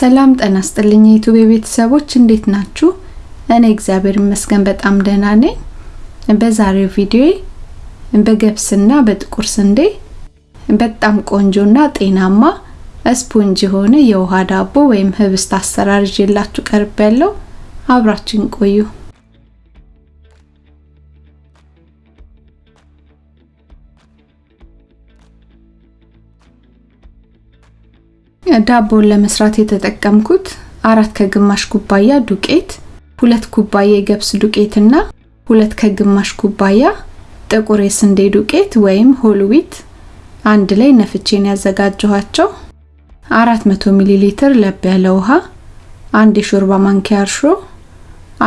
ሰላም ጤና ይስጥልኝ የዩቲዩብ ቤተሰቦች እንዴት ናችሁ? እኔ እግዚአብሔር ይመስገን በጣም ደህና ነኝ። በዛሬው ቪዲዮ በገብስና በጥቁር ስንዴ በጣም ቆንጆና ጤናማ ስፖንጅ የሆነ የውሃ ዳቦ ወይም ህብስት አሰራር ይዤላችሁ ቀርብ ያለው አብራችን ቆዩ። ዳቦን ለመስራት የተጠቀምኩት አራት ከግማሽ ኩባያ ዱቄት፣ ሁለት ኩባያ የገብስ ዱቄትና ሁለት ከግማሽ ኩባያ ጥቁር የስንዴ ዱቄት ወይም ሆል ዊት አንድ ላይ ነፍቼን ያዘጋጀኋቸው 400 ሚሊ ሊትር ለብ ያለ ውሃ፣ አንድ የሾርባ ማንኪያ እርሾ፣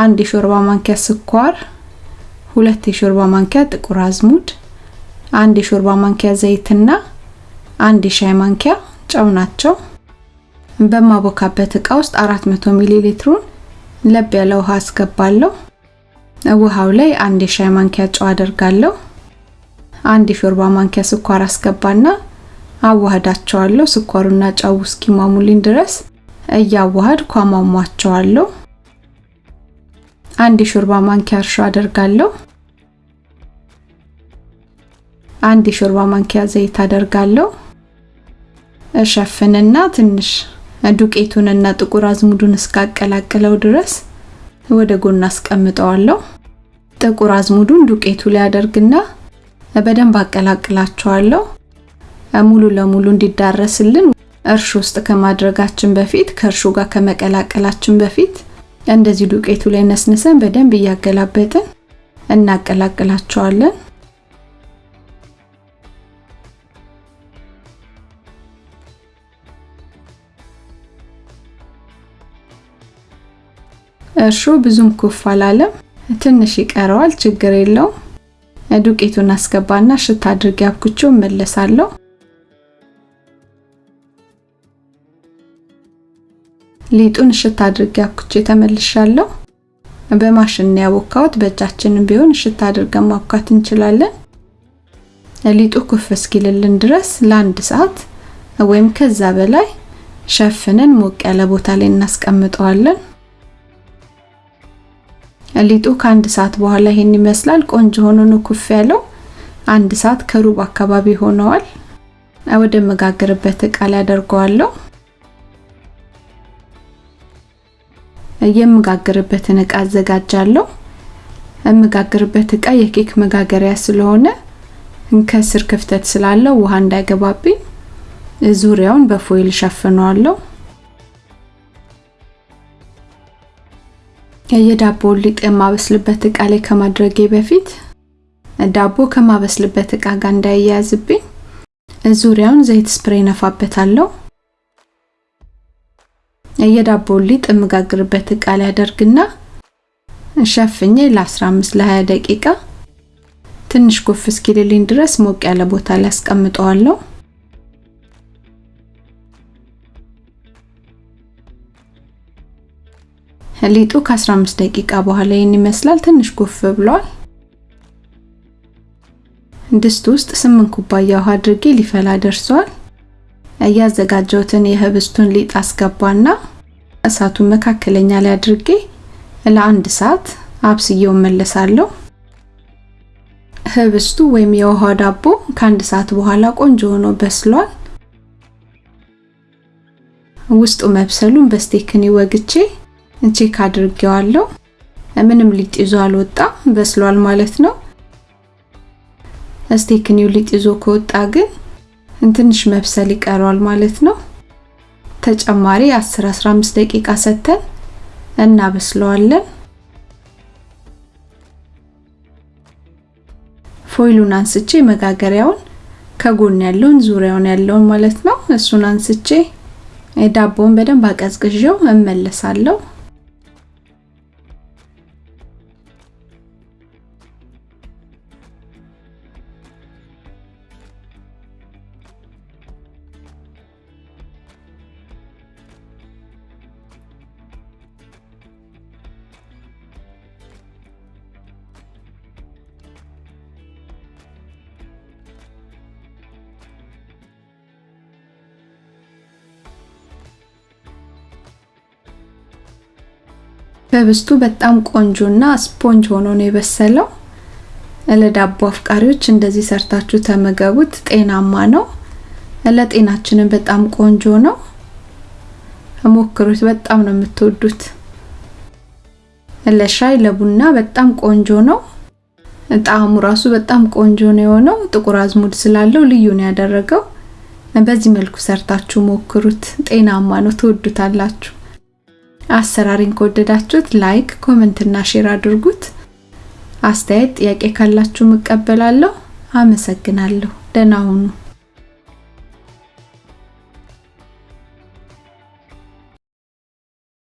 አንድ የሾርባ ማንኪያ ስኳር፣ ሁለት የሾርባ ማንኪያ ጥቁር አዝሙድ፣ አንድ የሾርባ ማንኪያ ዘይትና አንድ የሻይ ማንኪያ ጨው ናቸው። በማቦካበት እቃ ውስጥ 400 ሚሊ ሊትሩን ለብ ያለ ውሃ አስገባለሁ። ውሃው ላይ አንድ የሻይ ማንኪያ ጨው አደርጋለሁ። አንድ የሾርባ ማንኪያ ስኳር አስገባና አዋህዳቸዋለሁ። ስኳሩና ጨው እስኪሟሙልኝ ድረስ እያዋሃድኩ አሟሟቸዋለሁ። አንድ የሾርባ ማንኪያ እርሾ አደርጋለሁ። አንድ የሾርባ ማንኪያ ዘይት አደርጋለሁ። እሸፍንና ትንሽ ዱቄቱንና ጥቁር አዝሙዱን እስካቀላቅለው ድረስ ወደ ጎን አስቀምጠዋለሁ። ጥቁር አዝሙዱን ዱቄቱ ላይ አደርግና በደንብ አቀላቅላቸዋለሁ። ሙሉ ለሙሉ እንዲዳረስልን እርሾ ውስጥ ከማድረጋችን በፊት ከእርሾ ጋር ከመቀላቀላችን በፊት እንደዚህ ዱቄቱ ላይ ነስንሰን በደንብ እያገላበጥን እናቀላቅላቸዋለን። እርሾ ብዙም ኩፍ አላለም፣ ትንሽ ይቀረዋል። ችግር የለውም። ዱቄቱን አስገባና ሽታ አድርጌ አብኩቼው እመለሳለሁ። ሊጡን ሽታ አድርጌ አብኩቼ ተመልሻለሁ። በማሽን ያቦካሁት፣ በእጃችንም ቢሆን ሽታ አድርገን ማብካት እንችላለን። ሊጡ ኩፍ እስኪልልን ድረስ ለአንድ ሰዓት ወይም ከዛ በላይ ሸፍነን ሞቅ ያለ ቦታ ላይ እናስቀምጠዋለን። ሊጡ ከአንድ ሰዓት በኋላ ይሄን ይመስላል። ቆንጆ ሆኖ ኩፍ ያለው። አንድ ሰዓት ከሩብ አካባቢ ሆነዋል። ወደ መጋገርበት እቃ ላይ አደርገዋለሁ። የምጋግርበትን እቃ አዘጋጃለሁ። የምጋግርበት እቃ የኬክ መጋገሪያ ስለሆነ ከስር ክፍተት ስላለው ውሃ እንዳይገባብኝ ዙሪያውን በፎይል ሸፍነዋለሁ። የዳቦውን ሊጥ የማበስልበት እቃ ላይ ከማድረጌ በፊት ዳቦ ከማበስልበት እቃ ጋር እንዳይያያዝብኝ ዙሪያውን ዘይት ስፕሬይ ነፋበታለሁ። የዳቦውን ሊጥ የምጋግርበት እቃ ላይ አደርግና ሸፍኜ ለ15 ለ20 ደቂቃ ትንሽ ኮፍ እስኪልልኝ ድረስ ሞቅ ያለ ቦታ ላይ አስቀምጠዋለሁ። ሊጡ ከ15 ደቂቃ በኋላ ይህን ይመስላል። ትንሽ ኮፍ ብሏል። ድስት ውስጥ 8 ኩባያ ውሃ አድርጌ ሊፈላ ደርሷል። እያዘጋጀሁትን የህብስቱን ሊጥ አስገባና እሳቱን መካከለኛ ላይ አድርጌ ለአንድ ሰዓት አብስዬው መለሳለሁ። ህብስቱ ወይም የውሃ ዳቦ ከአንድ ሰዓት በኋላ ቆንጆ ሆኖ በስሏል። ውስጡ መብሰሉን በስቴክኒ ወግቼ check አድርጌዋለሁ። ምንም ሊጥ ይዞ አልወጣም፣ በስሏል ማለት ነው። ስቴክኒው ሊጥ ይዞ ከወጣ ግን ትንሽ መብሰል ይቀረዋል ማለት ነው። ተጨማሪ 10 15 ደቂቃ ሰተን እናበስለዋለን። ፎይሉን አንስቼ መጋገሪያውን ከጎን ያለውን ዙሪያውን ያለውን ማለት ነው እሱን አንስቼ ዳቦውን በደንብ አቀዝቅዤው እመለሳለሁ። ህብስቱ በጣም ቆንጆና ስፖንጅ ሆኖ ነው የበሰለው። ለዳቦ አፍቃሪዎች እንደዚህ ሰርታችሁ ተመገቡት። ጤናማ ነው፣ ለጤናችንም በጣም ቆንጆ ነው። ሞክሩት፣ በጣም ነው የምትወዱት። ለሻይ ለቡና በጣም ቆንጆ ነው። ጣዕሙ ራሱ በጣም ቆንጆ ነው የሆነው። ጥቁር አዝሙድ ስላለው ልዩ ነው ያደረገው። በዚህ መልኩ ሰርታችሁ ሞክሩት። ጤናማ ነው፣ ትወዱታላችሁ። አሰራሩን ከወደዳችሁት like፣ comment እና share አድርጉት። አስተያየት፣ ጥያቄ ካላችሁ እቀበላለሁ። አመሰግናለሁ። ደህና